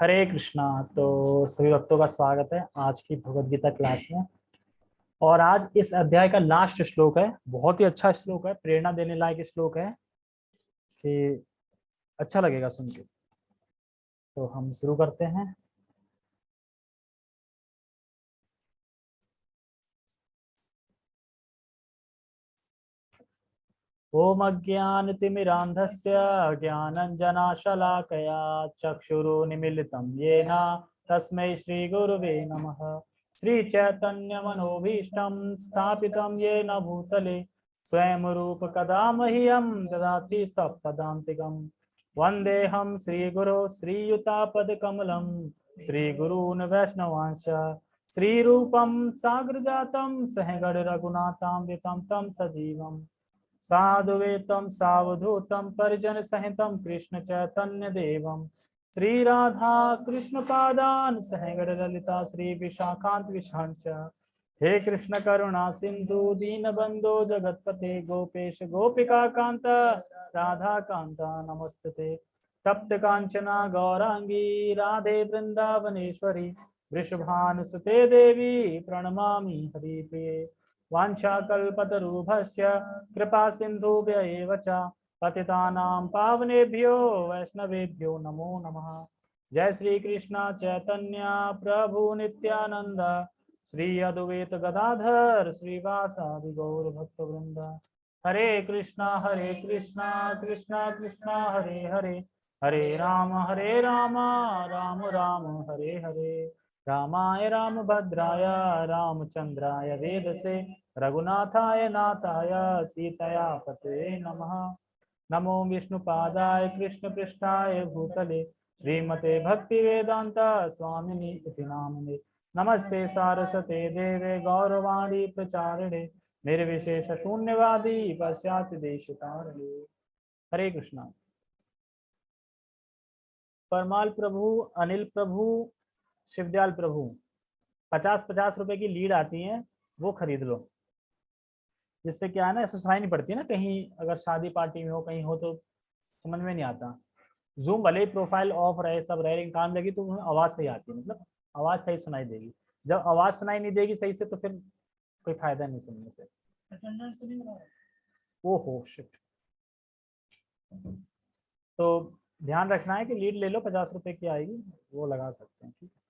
हरे कृष्णा तो सभी भक्तों का स्वागत है आज की भगवत गीता क्लास में। और आज इस अध्याय का लास्ट श्लोक है, बहुत ही अच्छा श्लोक है, प्रेरणा देने लायक श्लोक है, कि अच्छा लगेगा सुन के। तो हम शुरू करते हैं। ओम अज्ञानतिमिरान्धस्य ज्ञानञ्जनाशलाकया चक्षुरुन्मिलितं येन तस्मै श्रीगुरुवे नमः। श्रीचैतन्यमनोभीष्टं स्थापितं येन भूतले स्वयं रूपकदा मह्यं ददाति सपदान्तिकं वन्देऽहं श्रीगुरो श्रीयुतापदकमलं, श्रीगुरून् वैष्णवांश, श्रीरूपं साग्रजातं सहगण रघुनाथां तं सजीवम्। साधुवेतम सावधूतम, परिजन सहितम, कृष्ण चैतन्य देवम। श्री राधा कृष्ण पादान सहगढ़ ललिता, श्री विशाखांत विशांच हे कृष्ण करुणा सिंधु, दीन बंधो, जगतपते गोपेश, गोपिका कांत, राधा कांता, नमस्ते। तप्त कांचना, गौरांगी, राधे वृंदावनेश्वरी, वृषभानुसुते देवी, प्रणमामि हरिप्रिये। वाञ्छाकल्पतरुभश्च कृपा सिन्धुभ्य एव च। पतितानां पावनेभ्यो, वैष्णवेभ्यो नमो नमः। जय श्री कृष्ण चैतन्य प्रभु नित्यानंद श्री अद्वैत गदाधर श्रीवासादि गौर भक्त वृंद हरे कृष्णा हरे कृष्णा कृष्णा कृष्णा, हरे हरे। हरे राम हरे राम राम राम, हरे हरे। रामाय रामभद्राय, रामचंद्राय वेदसे, रघुनाथाय नाथाय सीतया पते नमः। नमो विष्णुपादाय कृष्णपृष्ठाय भूतले, श्रीमते भक्ति वेदांत स्वामिनि इति नामिने। नमस्ते सारस्वते देवे गौरवाणी प्रचारिणे, निर्विशेष शून्यवादी पश्चात देश हरे कृष्णा। परमाल प्रभु, अनिल प्रभु शिवदयाल प्रभु पचास पचास रुपए की लीड आती है वो खरीद लो। जिससे क्या है ना ऐसा सुनाई नहीं पड़ती है ना कहीं अगर शादी पार्टी में हो कहीं हो तो समझ में नहीं आता। जूम भले ही प्रोफ़ाइल ऑफ़ रहे सब रहे लेकिन काम लगी तो आवाज़ सही आती है मतलब आवाज़ सही सुनाई देगी। जब आवाज़ सुनाई नहीं देगी सही से तो फिर कोई फ़ायदा नहीं सुनने से। ओहो शिट तो ध्यान रखना है कि लीड ले लो पचास रुपए की आएगी वो लगा सकते हैं ठीक है।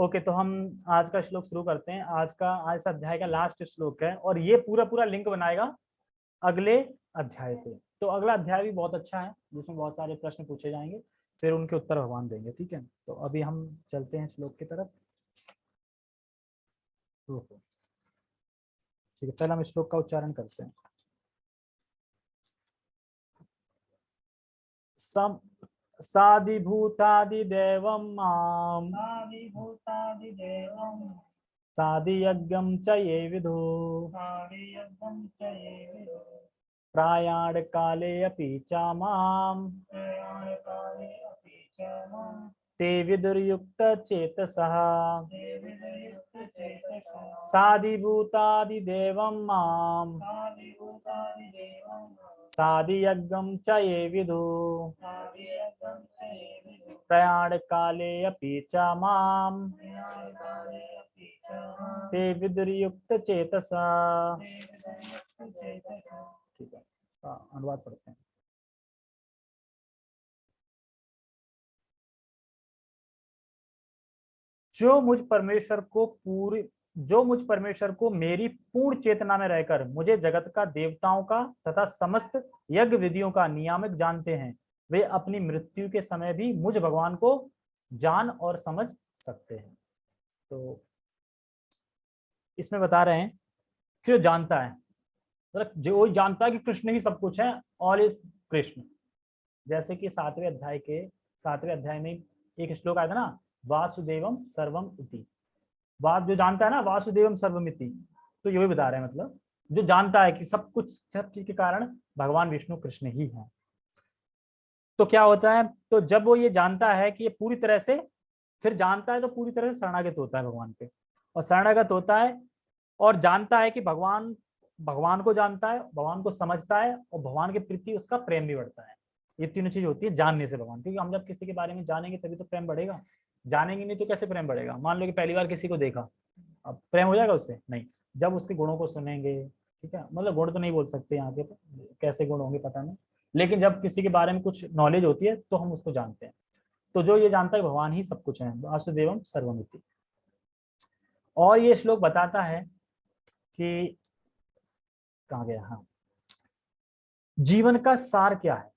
ओके तो हम आज का श्लोक शुरू करते हैं। आज का, आज अध्याय का लास्ट श्लोक है और ये पूरा पूरा लिंक बनाएगा अगले अध्याय से। तो अगला अध्याय भी बहुत अच्छा है, जिसमें बहुत सारे प्रश्न पूछे जाएँगे, फिर उनके उत्तर भगवान देंगे, ठीक है? तो अभी हम चलते हैं श्लोक की तरफ़। ठीक है, पहले हम श्लोक का उच्चारण करते हैं। साधिभूतादिदेवं माम्। साधिभूतादिदेवं। साधियज्ञं च ये विदु। साधियज्ञं च ये विदु। प्रायाणकाले अपि च माम्। प्रयाणकाले अपि च माँ ते विदुर्युक्तचेतसः। साधिभूतादिदेवं साधियज्ञं विदु च ये विदु। प्रयाणकाले अपि च माँ ते विदुर्युक्तचेतसः ठीक हाँ, अनुवाद पढ़ते हैं। जो मुझ परमेश्वर को पूरी जो मुझ परमेश्वर को मेरी पूर्ण चेतना में रहकर मुझे जगत का, देवताओं का तथा समस्त यज्ञ विधियों का नियामक जानते हैं, वे अपनी मृत्यु के समय भी मुझ भगवान को जान और समझ सकते हैं। तो इसमें बता रहे हैं कि जानता है। मतलब जो जानता है कि कृष्ण ही सब कुछ है ऑल इज़ कृष्ण। जैसे कि सातवें अध्याय के, सातवें अध्याय में एक श्लोक आया था ना, वासुदेवम सर्वम इति। बात जो जानता है ना, वासुदेवम सर्वमिति। तो ये भी बता रहे हैं मतलब जो जानता है कि सब कुछ, सब चीज़ के कारण भगवान विष्णु कृष्ण ही है। तो क्या होता है तो जब वो ये जानता है कि ये पूरी तरह से, फिर जानता है तो पूरी तरह से शरणागत होता है भगवान पे। और शरणागत होता है और जानता है कि भगवान भगवान को जानता है, भगवान को समझता है और भगवान के प्रति उसका प्रेम भी बढ़ता है। ये तीनों चीज़ होती है जानने से भगवान, क्योंकि हम जब किसी के बारे में जानेंगे तभी तो प्रेम बढ़ेगा। जानेंगे नहीं तो कैसे प्रेम बढ़ेगा? मान लो कि पहली बार किसी को देखा, अब प्रेम हो जाएगा उससे? नहीं। जब उसके गुणों को सुनेंगे, ठीक है? मतलब गुण तो नहीं बोल सकते यहाँ के तो कैसे गुण होंगे पता नहीं। लेकिन जब किसी के बारे में कुछ नॉलेज होती है तो हम उसको जानते हैं। तो जो ये जानता है भगवान ही सब कुछ है, वासुदेवम सर्वमिति। और ये श्लोक बताता है कि, कहा गया? हाँ। जीवन का सार क्या है?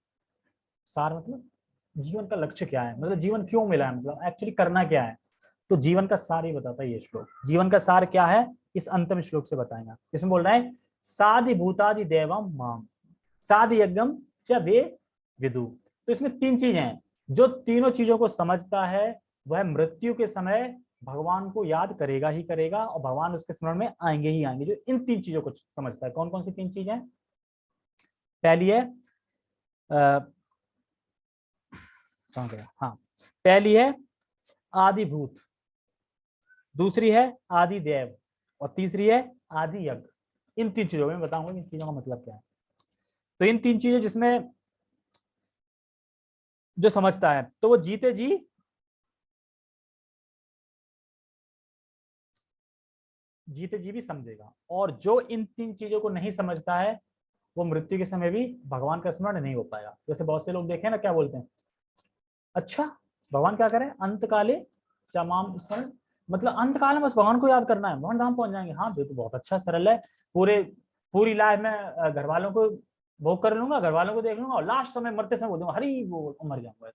सार मतलब जीवन का लक्ष्य क्या है? मतलब जीवन क्यों मिला है? मतलब एक्चुअली करना क्या है? तो जीवन का सार ही बताता है ये श्लोक। जीवन का सार क्या है? इस अंतिम श्लोक से बताएगा। इसमें बोल रहे हैं साधि भूतादि देवम माम साधि यज्ञम च वे विदु। तो इसमें तीन चीज़ें हैं। जो तीनों चीज़ों को समझता है, वह मृत्यु के समय भगवान को याद करेगा ही करेगा और भगवान उसके स्मरण में आएँगे ही आएँगे। जो इन तीन चीज़ों को समझता है। कौन कौन सी तीन चीज़ें पहली है कहाँ गया? हाँ पहली है आदिभूत, दूसरी है आदि देव और तीसरी है आदि यज्ञ इन तीन चीज़ों में बताऊँगा इन चीज़ों का मतलब क्या है। तो इन तीन चीज़ों जिसमें जो समझता है तो वो जीते जी जीते जी भी समझेगा। और जो इन तीन चीज़ों को नहीं समझता है, वो मृत्यु के समय भी भगवान का स्मरण नहीं हो पाएगा। जैसे बहुत से लोग देखे ना, क्या बोलते हैं? अच्छा भगवान क्या करें? अंत काले चमाम स्मरण मतलब अंत काल में बस भगवान को याद करना है। भगवान धाम पहुँच जाएँगे। हाँ तो बहुत अच्छा सरल है। पूरे, पूरी लाइफ में घर वालों को भोग कर लूँगा घर वालों को देख लूँगा और लास्ट समय मरते समय बोल दूँगा, हरी, वो मर जाऊँगा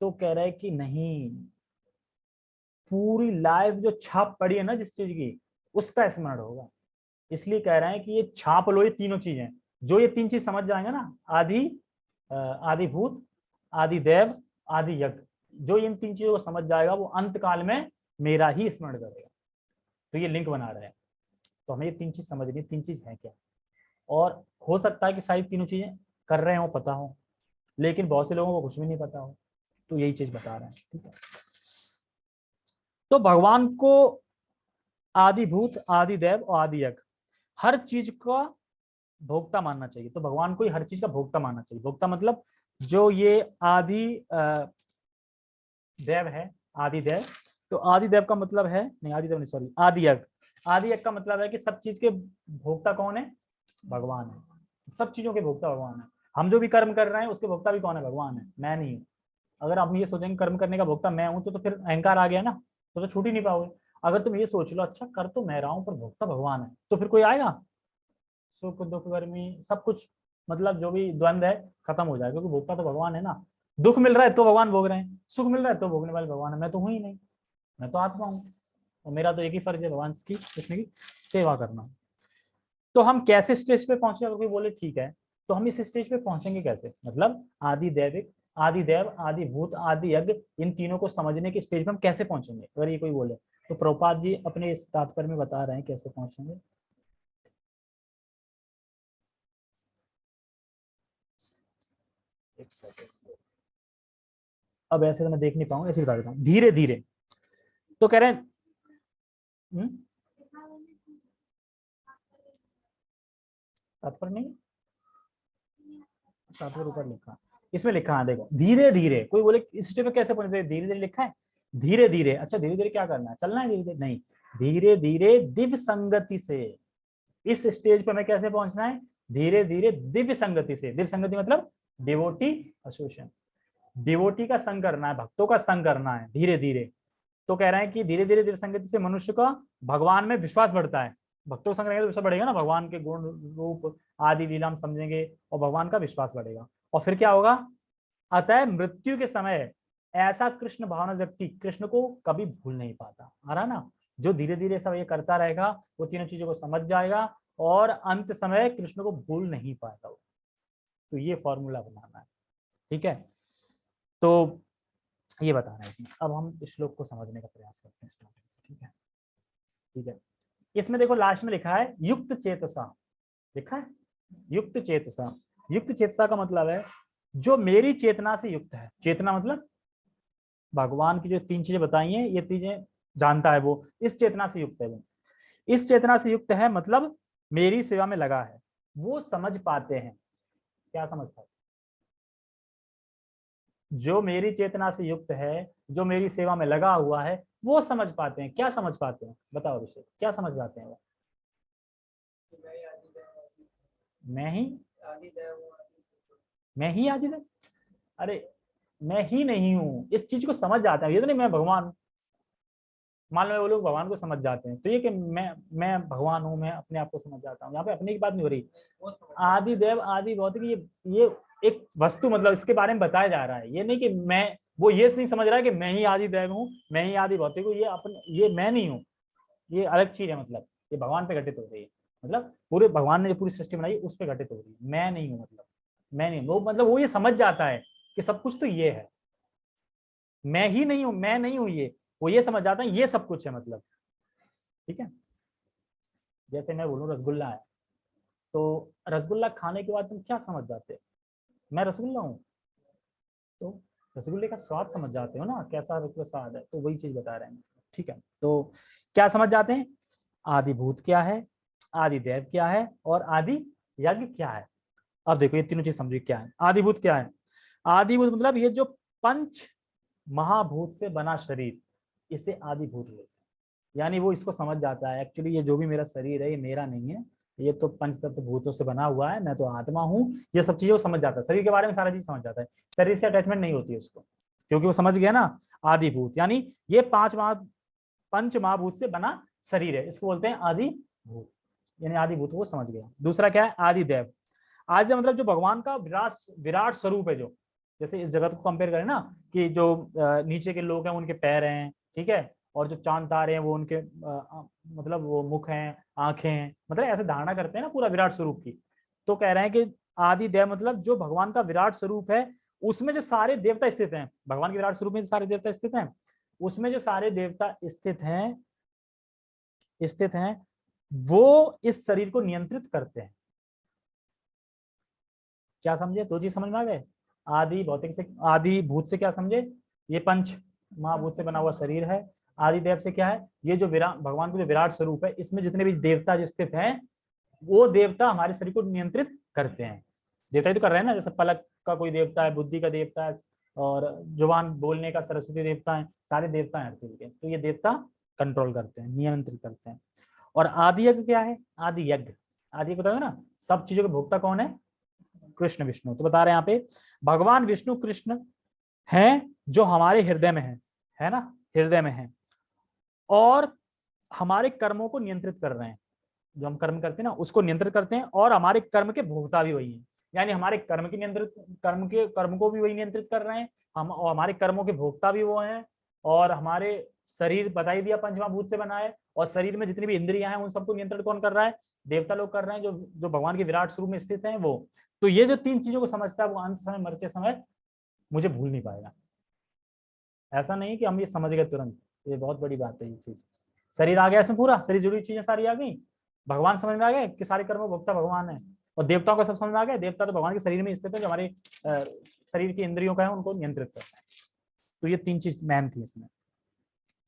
तो कह रहे कि नहीं, पूरी लाइफ जो छाप पड़ी है ना जिस चीज़ की, उसका स्मरण होगा। इसलिए कह रहे हैं कि ये छाप लो, ये तीनों चीज़ें। जो ये तीन चीज़ समझ जाएँगे ना आधी आदि भूत आदि देव, आदि यज्ञ। जो इन तीन चीज़ों को समझ जाएगा, वो अंत काल में मेरा ही स्मरण करेगा। तो ये लिंक बना रहे हैं। तो हमें ये तीन चीज़ समझनी तीन चीज़ है क्या? और हो सकता है कि शायद तीनों चीज़ें कर रहे हो, पता हो, लेकिन बहुत से लोगों को कुछ भी नहीं पता हो। तो यही चीज़ बता रहे हैं, ठीक है? तो भगवान को आदि भूत आदि देव और आदि यज्ञ हर चीज़ का भोक्ता मानना चाहिए। तो भगवान को ही हर चीज़ का भोक्ता मानना चाहिए। भोक्ता मतलब जो ये आदि देव है आदि देव तो आदि देव का मतलब है नहीं आदि देव नहीं सॉरी आदि यज्ञ। आदि यज्ञ का मतलब है कि सब चीज़ के भोक्ता कौन है? भगवान है। सब चीज़ों के भोक्ता भगवान है। हम जो भी कर्म कर रहे हैं उसके भोक्ता भी कौन है? भगवान है। मैं नहीं हूँ। अगर आप ये सोचेंगे कर्म करने का भोक्ता मैं हूँ तो, तो फिर अहंकार आ गया ना तो, तो छूट ही नहीं पाओगे। अगर तुम ये सोच लो अच्छा कर तो मैं रहा हूँ पर भोक्ता भगवान है तो फिर कोई आएगा? सुख दुख गर्मी सब कुछ मतलब जो भी द्वंद है, खत्म हो जाएगा क्योंकि भोक्ता तो भगवान है ना। दुख मिल रहा है तो भगवान भोग रहे हैं, सुख मिल रहा है तो भोगने वाले भगवान है। मैं तो हूँ ही नहीं, मैं तो आत्मा हूँ। और मेरा तो एक ही फ़र्ज़ है भगवान की, कृष्ण की सेवा करना। तो हम कैसे स्टेज पे पहुँचे? अगर कोई बोले, ठीक है। तो हम इस स्टेज पे पहुँचेंगे कैसे? मतलब आदि दैविक, आदि देव, आदि भूत, आदि यज्ञ, इन तीनों को समझने के स्टेज पे हम कैसे पहुँचेंगे? अगर ये कोई बोले तो प्रभुपाद जी अपने इस तात्पर्य में बता रहे हैं कैसे पहुँचेंगे। एक सेकेंड अब ऐसे तो मैं देख नहीं पाऊँगा, ऐसे बता देता हूँ। धीरे धीरे। तो कह रहे हैं हम्म? तात्पर्य नहीं? तात्पर्य ऊपर लिखा। इसमें लिखा, है, देखो, धीरे धीरे। कोई बोले, इस स्टेप में कैसे पहुँचे धीरे धीरे लिखा है? धीरे धीरे। अच्छा धीरे धीरे क्या करना है? चलना है धीरे धीरे? नहीं। धीरे धीरे, दिव्य संगति से। इस स्टेज पर हमें कैसे पहुँचना है? धीरे धीरे, दिव्य संगति से। दिव्य संगति मतलब डिवोटी एसोसिएशन डिवोटी का संग करना है, भक्तों का संग करना है धीरे धीरे तो कह रहे हैं कि धीरे धीरे दिव्य संगति से मनुष्य का भगवान में विश्वास बढ़ता है। भक्तों संग रहेंगे तो विश्वास बढ़ेगा ना? भगवान के गुण रूप, आदि लीला हम समझेंगे और भगवान का विश्वास बढ़ेगा। और फिर क्या होगा? अतः मृत्यु के समय ऐसा कृष्ण भावना व्यक्ति कृष्ण को कभी भूल नहीं पाता। आ रहा ना? जो धीरे धीरे सब ये करता रहेगा, वो तीनों चीज़ों को समझ जाएगा और अंत समय कृष्ण को भूल नहीं पाएगा वो। तो ये फॉर्मूला बनाना है, ठीक है? तो ये बता रहे हैं इसमें। अब हम इस श्लोक को समझने का प्रयास करते हैं से, ठीक है? ठीक है। इसमें देखो लास्ट में लिखा है, युक्त चेतसा। लिखा है? युक्त चेतसा। युक्त चेतसा का मतलब है, जो मेरी चेतना से युक्त है। चेतना मतलब? भगवान की जो तीन चीज़ें बताई हैं, ये चीज़ें जानता है वो। इस चेतना से युक्त है वो। इस चेतना से युक्त है मतलब मेरी सेवा में लगा है। वो समझ पाते हैं। क्या समझ पाते जो मेरी चेतना से युक्त है, जो मेरी सेवा में लगा हुआ है, वो समझ पाते हैं। क्या समझ पाते हैं? बताओ अभिषेक, क्या समझ जाते हैं वो? मैं ही? मैं ही आदिदेव अरे, मैं ही नहीं हूँ। इस चीज़ को समझ जाता है। ये तो नहीं, मैं भगवान हूँ। मान लो वो लोग भगवान को समझ जाते हैं। तो ये कि मैं मैं भगवान हूँ, मैं अपने आप को समझ जाता हूँ। यहाँ पे अपने की बात नहीं हो रही। आदि देव आदि भौतिक, ये ये एक वस्तु मतलब इसके बारे में बताया जा रहा है। ये नहीं कि मैं, वो ये नहीं समझ रहा है कि मैं ही आदि देव हूँ, मैं ही आदि भौतिक हूँ, ये अपने, ये मैं नहीं हूँ। ये अलग चीज़ है मतलब। ये भगवान पे घटित हो रही है। मतलब पूरे भगवान ने जो पूरी सृष्टि बनाई, उस पर घटित हो रही है। मैं नहीं हूँ मतलब। मैं नहीं वो मतलब वो ये समझ जाता है कि सब कुछ तो ये है। मैं ही नहीं हूँ, मैं नहीं हूँ ये। वो ये समझ जाता है, ये सब कुछ है मतलब। ठीक है? जैसे मैं बोलूँ रसगुल्ला है। तो रसगुल्ला खाने के बाद तुम क्या समझ जाते मैं रसगुल्ला हूँ। तो रसगुल्ले का स्वाद समझ जाते हो ना, कैसा रसगुल्ला स्वाद है तो वही चीज़ बता रहे हैं। ठीक है? तो क्या समझ जाते हैं? आदिभूत क्या है? आदि देव क्या है? और आदि यज्ञ क्या है? अब देखो, ये तीनों चीज़ समझिए क्या है। आदिभूत क्या है? आदिभूत मतलब ये जो पंच महाभूत से बना शरीर। इसे आदिभूत लेते हैं। यानी वो इसको समझ जाता है, एक्चुअली ये जो भी मेरा शरीर है, ये मेरा नहीं है। ये तो पंच तत्व भूतों से बना हुआ है, मैं तो आत्मा हूँ। ये सब चीज़ें वो समझ जाता है। शरीर के बारे में सारा चीज़ समझ जाता है। शरीर से अटैचमेंट नहीं होती है उसको, क्योंकि वो समझ गया ना, आदिभूत। यानी ये पाँच महा, पंच महाभूत से बना शरीर है। इसको बोलते हैं आदिभूत। यानी आदिभूत वो समझ गया। दूसरा क्या है? आदिदेव। आदि मतलब जो भगवान का विराट विराट स्वरूप है जो। जैसे इस जगत को कंपेयर करें ना, कि जो नीचे के लोग हैं, उनके पैर हैं ठीक है? और जो चाँद तारे हैं वो उनके आ, मतलब वो मुख हैं आँखें हैं मतलब ऐसे धारणा करते हैं ना पूरा विराट स्वरूप की। तो कह रहे हैं कि आदि देव मतलब जो भगवान का विराट स्वरूप है उसमें जो सारे देवता स्थित हैं भगवान के विराट स्वरूप में सारे देवता स्थित हैं उसमें जो सारे देवता स्थित हैं स्थित हैं वो इस शरीर को नियंत्रित करते हैं। क्या समझे? दो चीज़ समझ में आ गए? आदि भौतिक से आदि भूत से क्या समझे? ये पंच। महाभूत से बना हुआ शरीर है। आदि देव से क्या है? ये जो विराट भगवान का जो विराट स्वरूप है, इसमें जितने भी देवता जो स्थित हैं, वो देवता हमारे शरीर को नियंत्रित करते हैं। देवता ही तो कर रहे हैं ना, जैसे पलक का कोई देवता है, बुद्धि का देवता है, और ज़ुबान बोलने का सरस्वती देवता है, सारे देवता हैं हर के। तो ये देवता कंट्रोल करते हैं, नियंत्रित करते हैं। और आदि यज्ञ क्या है? आदि यज्ञ। आदि बताओ ना, सब चीज़ों के भोक्ता कौन है? कृष्ण विष्णु। तो बता रहे हैं यहाँ पे, भगवान विष्णु कृष्ण हैं जो हमारे हृदय में है। है ना? हृदय में है। और हमारे कर्मों को नियंत्रित कर रहे हैं। जो हम कर्म करते हैं ना, उसको नियंत्रित करते हैं और हमारे कर्म के भोक्ता भी वही है। यानी हमारे कर्म के नियंत्रित, कर्म के, कर्म को भी वही नियंत्रित कर रहे हैं। हम और हमारे कर्मों के भोक्ता भी वो हैं और हमारे शरीर बताई दिया पंचमा भूत से बना है और शरीर में जितनी भी इंद्रियाँ हैं, उन सबको नियंत्रण कौन कर रहा है? देवता लोग कर रहे हैं, जो जो भगवान के विराट स्वरूप में स्थित हैं वो। तो ये जो तीन चीज़ों को समझता है, वो अंत समय, मरते समय मुझे भूल नहीं पाएगा। ऐसा नहीं कि हम ये समझ गए तुरंत। ये बहुत बड़ी बात है ये चीज़। शरीर आ गया इसमें पूरा। शरीर जुड़ी चीज़ें सारी आ गई। भगवान समझ में आ गए कि सारे कर्म भोक्ता भगवान है। और देवताओं का सब समझ में आ गया। देवता तो भगवान के शरीर में स्थित है जो हमारे शरीर की इंद्रियों का है, उनको नियंत्रित करता है। तो ये तीन चीज़ मैन थी इसमें।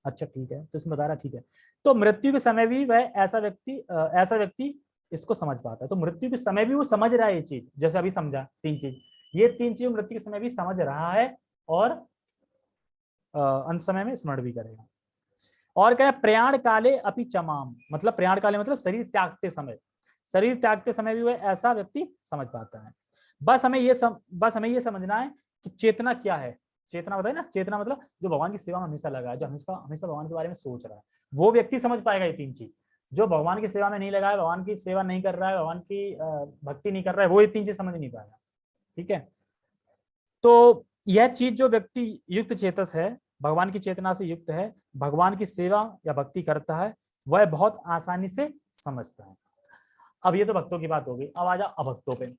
अच्छा ठीक है। तो इसमें बता रहा, ठीक है। तो मृत्यु के समय भी वह ऐसा व्यक्ति ऐसा व्यक्ति इसको समझ पाता है। तो मृत्यु के समय भी वो समझ रहा है ये चीज़। जैसे अभी समझा, तीन चीज़। ये तीन चीज़ मृत्यु के समय भी समझ रहा है और अंत समय में स्मरण भी करेगा। और कह प्रयाण काले अपि चमाम। मतलब प्रयाण काले मतलब शरीर त्यागते समय। शरीर त्यागते समय भी वह ऐसा व्यक्ति समझ पाता है। बस हमें ये सम, बस हमें ये समझना है कि चेतना क्या है। चेतना बताए ना चेतना मतलब जो भगवान की सेवा में हमेशा लगा है जो हमेशा हमेशा भगवान के बारे में सोच रहा है। वो व्यक्ति समझ पाएगा ये तीन चीज़। जो भगवान की सेवा में नहीं लगा है भगवान की सेवा नहीं कर रहा है भगवान की भक्ति नहीं कर रहा है वो ये तीन चीज़ समझ नहीं पाएगा। ठीक है? तो यह चीज़ जो व्यक्ति युक्त चेतस है भगवान की चेतना से युक्त है, भगवान की सेवा या भक्ति करता है, वह बहुत आसानी से समझता है। अब ये तो भक्तों की बात हो गई, अब आ जा अभक्तों पे।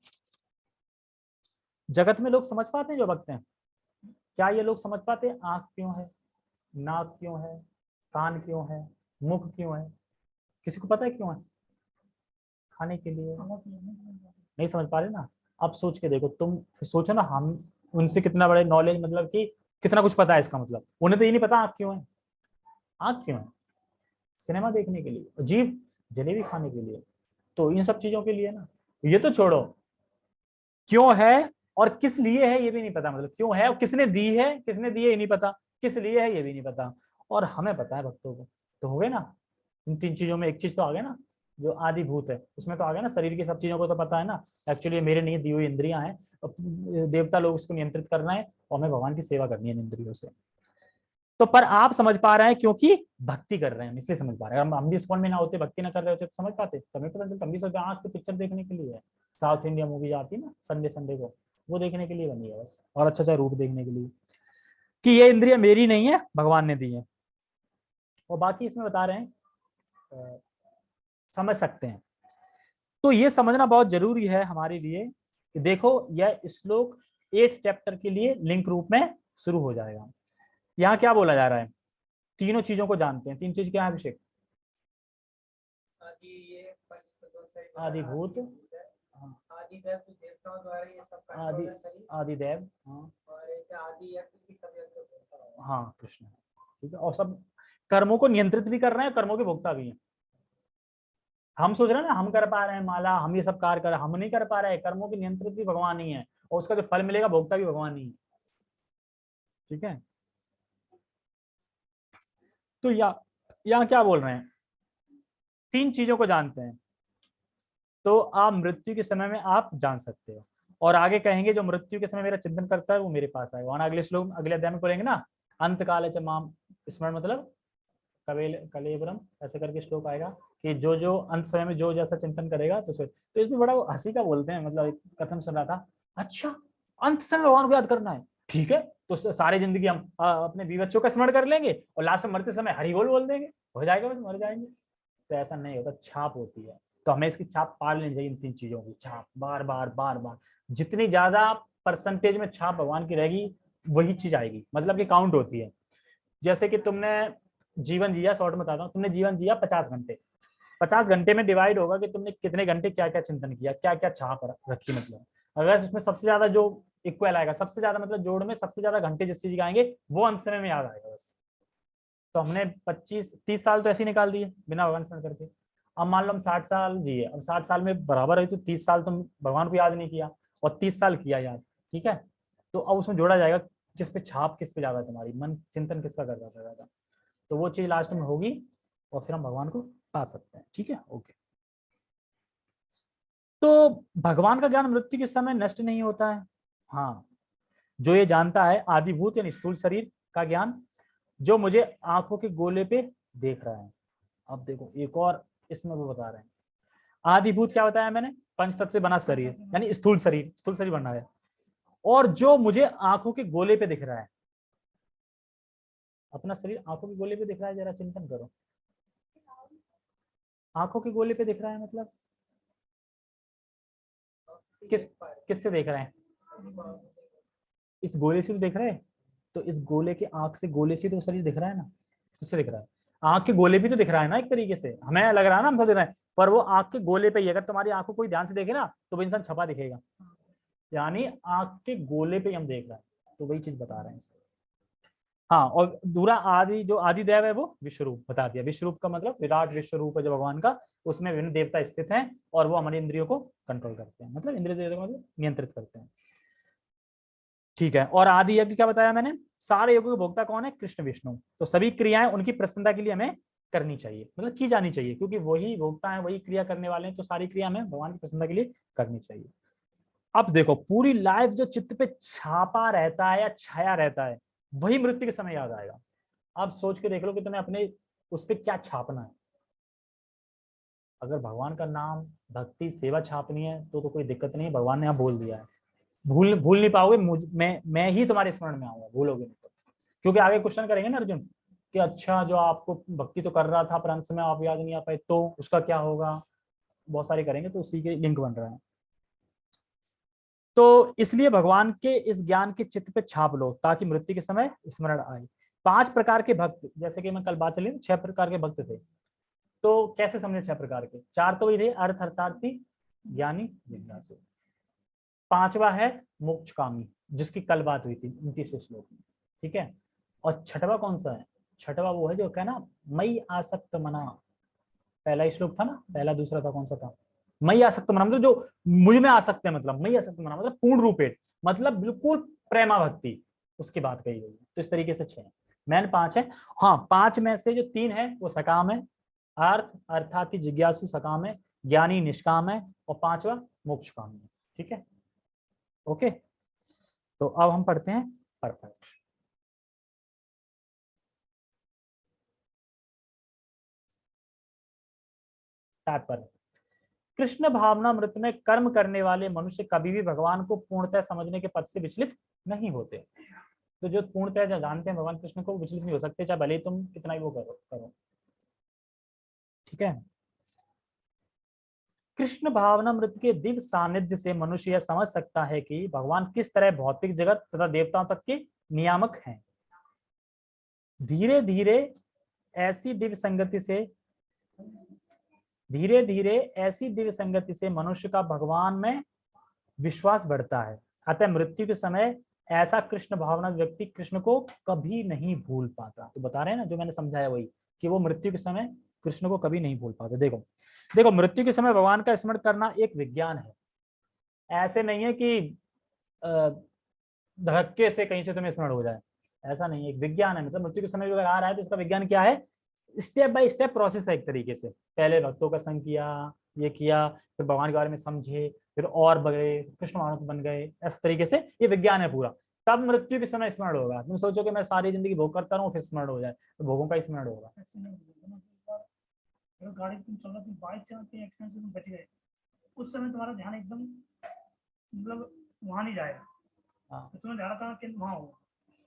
जगत में लोग समझ पाते हैं जो भक्त हैं? क्या ये लोग समझ पाते हैं? आँख क्यों है? नाक क्यों है? कान क्यों है? मुख क्यों है? किसी को पता है क्यों है? खाने के लिए? नहीं समझ पा रहे ना? अब सोच के देखो, तुम सोचो ना, हम उनसे कितना बड़े नॉलेज मतलब कि कितना कुछ पता है इसका मतलब? उन्हें तो ये नहीं पता आँख क्यों है? आँख क्यों है? सिनेमा देखने के लिए, जीव, जलेबी खाने के लिए तो इन सब चीज़ों के लिए ना। ये तो छोड़ो। क्यों है और किस लिए है ये भी नहीं पता मतलब क्यों है और किसने दी है, किसने दी है ये नहीं पता, किस लिए है ये भी नहीं पता। और हमें पता है भक्तों को तो हो गए ना? इन तीन चीज़ों में एक चीज़ तो आ गया ना। जो आदि भूत है। उसमें तो आ गया ना, शरीर की सब चीज़ों को तो पता है ना। एक्चुअली मेरे नहीं, दी हुई इंद्रियाँ हैं। देवता लोग उसको नियंत्रित करना है और हमें भगवान की सेवा करनी है इंद्रियों से। तो पर आप समझ पा रहे हैं क्योंकि भक्ति कर रहे हैं इसलिए समझ पा रहे हैं। हम हम भी स्कूल में ना होते, भक्ति ना कर रहे होते तो समझ पाते। हमें पता चलता, हम भी सोचते, आँख पे पिक्चर देखने के लिए है। साउथ इंडिया मूवी आती है ना संडे संडे को, वो देखने के लिए बनी है बस। और अच्छा अच्छा रूप देखने के लिए। कि ये इंद्रिया मेरी नहीं है, भगवान ने दी है। और बाकी इसमें बता रहे हैं समझ सकते हैं। तो ये समझना बहुत ज़रूरी है हमारे लिए कि देखो यह श्लोक एट चैप्टर के लिए लिंक रूप में शुरू हो जाएगा। यहाँ क्या बोला जा रहा है? तीनों चीज़ों को जानते हैं। तीन चीज़ क्या है अभिषेक? आदि भूत। हाँ। आदि देव तो देवताओं द्वारा ये सब आदि आदि देव हाँ। है। हाँ कृष्ण। ठीक है। और सब कर्मों को नियंत्रित भी कर रहे हैं कर्मों के भोक्ता भी हैं। हम सोच रहे हैं ना, हम कर पा रहे हैं माला, हम ये सब कार्य कर हम नहीं कर पा रहे हैं, कर्मों के नियंत्रित भी भगवान ही है, और उसका जो फल मिलेगा भोक्ता भी भगवान ही है। ठीक है? तो या, यहाँ क्या बोल रहे हैं? तीन चीज़ों को जानते हैं। तो आप मृत्यु के समय में आप जान सकते हो, और आगे कहेंगे, जो मृत्यु के समय मेरा चिंतन करता है, वो मेरे पास आएगा। वहाँ अगले श्लोक, अगले अध्याय में पढ़ेंगे ना अंत काल माम स्मरण मतलब कबेल ऐसे करके श्लोक आएगा। कि जो जो अंत समय में जो जैसा चिंतन करेगा तो तो इसमें बड़ा हँसी का बोलते हैं मतलब कथन सुन रहा था अच्छा अंत समय भगवान को याद करना है। ठीक है तो सारी ज़िंदगी हम अपने बी बच्चों का स्मरण कर लेंगे और लास्ट में मरते समय हरी बोल बोल देंगे। हो जाएगा बस, मर जाएँगे। तो ऐसा नहीं होता, छाप होती है। तो हमें इसकी छाप पाल लेनी चाहिए इन तीन चीज़ों की, छाप, बार बार बार बार। जितनी ज़्यादा परसेंटेज में छाप भगवान की रहेगी, वही चीज़ आएगी मतलब कि काउंट होती है। जैसे कि तुमने जीवन जिया शॉर्ट में बताता हूँ, तुमने जीवन जिया पचास घंटे। पचास घंटे में डिवाइड होगा कि तुमने कितने घंटे क्या क्या चिंतन किया क्या क्या छाप रखी मतलब। अगर उसमें सबसे ज़्यादा जो इक्वल आएगा, सबसे ज़्यादा मतलब जोड़ में सबसे ज़्यादा घंटे जिस चीज़ आएँगे, वो समय में याद आएगा बस। तो हमने 25 30 साल तो ऐसे ही निकाल दिए, बिना भगवान स्मरण करके। अब मान लो हम 60 साल जिए अब 60 साल में बराबर है तो 30 साल तुम भगवान को याद नहीं किया और 30 साल किया याद, ठीक है? तो अब उसमें जोड़ा जाएगा जिस पे छाप किस पे ज़्यादा तुम्हारी, मन चिंतन किसका कर रहा ज़्यादा तो वो चीज़ लास्ट में होगी और फिर हम भगवान को पा सकते हैं, ठीक है? ओके तो भगवान का ज्ञान मृत्यु के समय नष्ट नहीं होता है। हाँ जो ये जानता है, आदिभूत यानी स्थूल शरीर का ज्ञान, जो मुझे आँखों के गोले पे देख रहा है। अब देखो, एक और इसमें वो बता रहे हैं। आदिभूत क्या बताया मैंने? पंच तत्व से बना शरीर, यानी स्थूल शरीर स्थूल शरीर बना है। और जो मुझे आँखों के गोले पे दिख रहा है, अपना शरीर आँखों के गोले पे दिख रहा है, जरा चिंतन करो। आँखों के गोले पे दिख रहा है मतलब? किस किससे देख रहे हैं? इस गोले से तो देख रहे हैं? तो इस गोले के आँख से गोले से तो शरीर दिख रहा है ना? किससे दिख रहा है? आँख के गोले भी तो दिख रहा है ना एक तरीके से? हमें लग रहा है ना हम तो देख रहे हैं पर वो आँख के गोले पे ही अगर तुम्हारी आँखों कोई ध्यान से देखे ना तो वो इंसान छपा दिखेगा। यानी आँख के गोले पे हम देख रहे हैं। तो वही चीज़ बता रहे हैं हाँ और दूरा आदि, जो आदि देव है वो विश्वरूप, बता दिया। विश्वरूप का मतलब विराट विश्व रूप है जो भगवान का, उसमें विभिन्न देवता स्थित हैं और वो हमारी इंद्रियों को कंट्रोल करते हैं। मतलब इंद्रिय देवता मतलब नियंत्रित करते हैं। ठीक है, और आदि यज्ञ क्या बताया मैंने? सारे योगों के भोक्ता कौन है? कृष्ण, विष्णु। तो सभी क्रियाएँ उनकी प्रसन्नता के लिए हमें करनी चाहिए मतलब की जानी चाहिए, क्योंकि वही भोक्ता है, वही क्रिया करने वाले हैं तो सारी क्रिया हमें भगवान की प्रसन्नता के लिए करनी चाहिए। अब देखो, पूरी लाइफ जो चित्त पे छापा रहता है या छाया रहता है वही मृत्यु के समय याद आएगा। आप सोच के देख लो कि तुम्हें अपने उस पर क्या छापना है। अगर भगवान का नाम, भक्ति, सेवा छापनी है तो तो कोई दिक्कत नहीं भगवान ने आप बोल दिया है। भूल भूल नहीं पाओगे मैं मैं ही तुम्हारे स्मरण में आऊँगा, भूलोगे नहीं तो। क्योंकि आगे क्वेश्चन करेंगे ना अर्जुन, कि अच्छा जो आपको भक्ति तो कर रहा था, पर अंत में आप याद नहीं आ पाए तो उसका क्या होगा? बहुत सारे करेंगे तो उसी के लिंक बन रहा है। तो इसलिए भगवान के इस ज्ञान के चित्त पे छाप लो, ताकि मृत्यु के समय स्मरण आए। पाँच प्रकार के भक्त, जैसे कि मैं कल बात चली, छह प्रकार के भक्त थे। तो कैसे समझे छह प्रकार के? चार तो वही थे, अर्थ, अर्थार्थी, ज्ञानी, जिज्ञासु। पांचवा है मोक्ष कामी जिसकी कल बात हुई थी, उनतीसवें श्लोक में। ठीक है? और छठवा कौन सा है? छठवा वो है जो कहना मई आसक्त मना। पहला श्लोक था ना? पहला, दूसरा था, कौन सा था? मई आसक्त मना मतलब जो मुझमें आ सकते हैं मतलब मई आसक्त मना मतलब पूर्ण रूपेट मतलब बिल्कुल प्रेमा भक्ति उसकी बात कही गई तो इस तरीके से छह मैन पाँच है। हाँ पाँच में से जो तीन है, वो सकाम है। अर्थ अर्थात जिज्ञासु सकाम है, ज्ञानी निष्काम है, और पांचवा मोक्ष काम है। ठीक है? ओके? तो अब हम पढ़ते हैं परफेक्ट। तात्पर्य। कृष्ण भावना मृत में कर्म करने वाले मनुष्य कभी भी भगवान को पूर्णतः समझने के पद से विचलित नहीं होते। तो जो पूर्णतः जो जानते हैं भगवान कृष्ण को विचलित नहीं हो सकते, चाहे भले तुम कितना ही वो करो करो। ठीक है? कृष्ण भावना मृत के दिव्य सानिध्य से मनुष्य यह समझ सकता है कि भगवान किस तरह भौतिक जगत तथा देवताओं तक के नियामक हैं। धीरे धीरे ऐसी दिव्य संगति से धीरे धीरे ऐसी दिव्य संगति से मनुष्य का भगवान में विश्वास बढ़ता है। अतः मृत्यु के समय ऐसा कृष्ण भावना व्यक्ति कृष्ण को कभी नहीं भूल पाता। तो बता रहे हैं ना, जो मैंने समझाया वही, कि वो मृत्यु के समय कृष्ण को कभी नहीं भूल पाते। देखो देखो, मृत्यु के समय भगवान का स्मरण करना एक विज्ञान है। ऐसे नहीं है कि धक्के से कहीं से तुम्हें स्मरण हो जाए। ऐसा नहीं है, एक विज्ञान है। मतलब मृत्यु के समय अगर आ रहा है तो इसका विज्ञान क्या है? स्टेप बाय स्टेप प्रोसेस है एक तरीके से। पहले भक्तों का संग किया ये किया फिर भगवान के बारे में समझे फिर और बढ़े कृष्ण मानस बन गए इस तरीके से ये विज्ञान है पूरा। तब मृत्यु के समय स्मरण होगा। तुम सोचो कि मैं सारी ज़िंदगी भोग करता रहूँ फिर स्मरण हो जाए तो भोगों का स्मरण होगा। उस समय तुम्हारा ध्यान एकदम मतलब वहाँ नहीं जाएगा। हाँ। उस समय ध्यान था कि वहाँ होगा।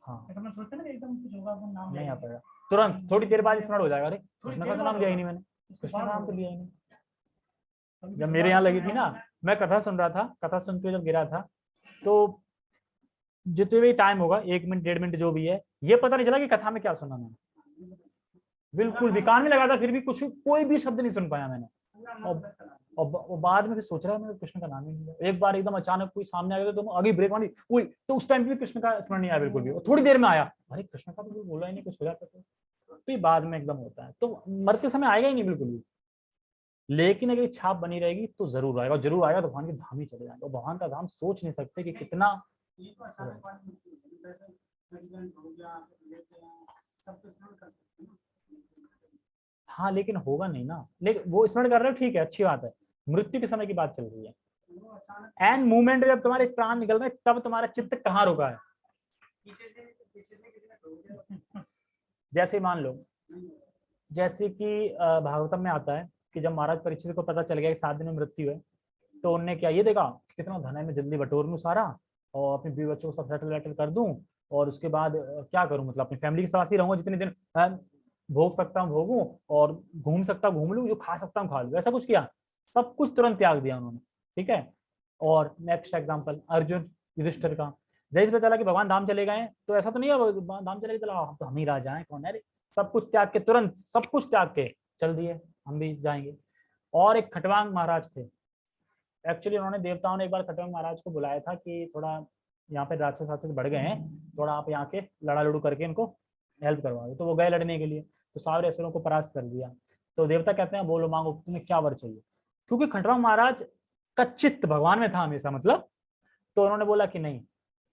हाँ। तो मैं सोचता ना कि एकदम कुछ होगा नाम नहीं आ पाएगा तुरंत थोड़ी देर बाद स्मरण हो जाएगा। अरे कृष्ण का तो नाम लिया ही नहीं मैंने। कृष्ण का नाम तो लिया ही नहीं। जब मेरे यहाँ लगी थी ना मैं- कथा सुन रहा था कथा सुन के जब गिरा था तो जितने भी टाइम होगा एक मिनट डेढ़ मिनट जो भी है ये पता नहीं चला कि कथा में क्या सुना मैंने। बिल्कुल भी कान में लगा था फिर भी कुछ कोई भी शब्द नहीं सुन पाया मैंने। पूरा और- वो बाद में फिर सोच रहा है मैं कृष्ण का नाम ही नहीं लिया एक बार एकदम अचानक कोई सामने आ गया तो आगे ब्रेक मारी कोई तो उस टाइम भी कृष्ण का स्मरण नहीं आया बिल्कुल भी? और थोड़ी देर में आया, अरे, कृष्ण का तो बोला ही नहीं, कुछ हो जाता तो। तो ये बाद में एकदम होता है। तो मरते समय आएगा ही नहीं बिल्कुल भी। लेकिन अगर छाप बनी रहेगी तो ज़रूर आएगा ज़रूर आएगा तो भगवान के धाम ही चले जाएँगे। और भगवान का धाम सोच नहीं सकते कि कितना तो हाँ लेकिन होगा नहीं ना। लेकिन वो स्मरण कर रहे हो? ठीक है, अच्छी बात है। मृत्यु के समय की बात चल रही है। एंड मूवमेंट जब तुम्हारे प्राण निकल रहे तब तुम्हारा चित्त कहाँ रुका है? जैसे मान लो, जैसे कि भागवतम में आता है कि जब महाराज परीक्षित को पता चल गया कि सात दिन में मृत्यु है तो उनने क्या, ये देखा कितना धन है, मैं जल्दी बटोर लूँ सारा और अपने बीवी बच्चों को सब सेटल वेटल कर दूँ और उसके बाद क्या करूँ? मतलब अपनी फैमिली के साथ ही रहूँगा जितने दिन भोग सकता हूँ भोगूं और घूम सकता घूम लूँ, जो खा सकता हूँ खा लूँ। ऐसा कुछ किया? सब कुछ तुरंत त्याग दिया उन्होंने, ठीक है? और नेक्स्ट एग्ज़ाम्पल अर्जुन, युधिष्ठिर का। जैसे चला कि भगवान धाम चले गए तो ऐसा तो नहीं है भगवान धाम चले चला हम तो हम ही राजा हैं, कौन है रे? सब कुछ त्याग के, तुरंत सब कुछ त्याग के चल दिए, हम भी जाएँगे। और एक खटवांग महाराज थे। एक्चुअली उन्होंने देवताओं ने एक बार खटवांग महाराज को बुलाया था कि थोड़ा यहाँ पे राक्षस राक्षस बढ़ गए हैं, थोड़ा आप यहाँ के लड़ा लड़ू करके इनको हेल्प करवा दो तो वो गए लड़ने के लिए। तो सारे असुरों को परास्त कर दिया। तो देवता कहते हैं, बोलो, मांगो, तुम्हें क्या वर चाहिए? क्योंकि खटवांग महाराज का भगवान में था हमेशा मतलब। तो उन्होंने बोला कि नहीं,